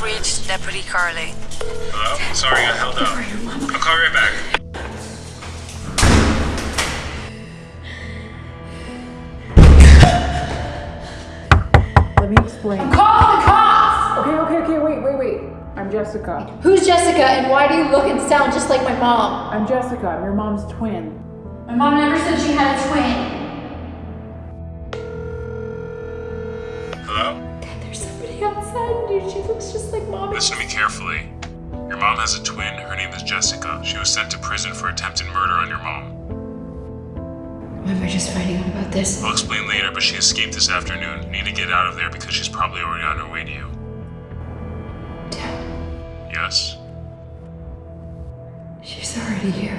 have reached Deputy Carly. Hello? Sorry, I held up. I'll call you right back. Let me explain. Call the cops! Okay, okay, okay, wait, wait, wait. I'm Jessica. Who's Jessica and why do you look and sound just like my mom? I'm Jessica. I'm your mom's twin. My mom never said she had a twin. Outside, dude. She looks just like mom. Listen to me carefully. Your mom has a twin. Her name is Jessica. She was sent to prison for attempted murder on your mom. Why am I just finding out about this? I'll explain later, but she escaped this afternoon. You need to get out of there because she's probably already on her way to you. Dad, Yes? she's already here.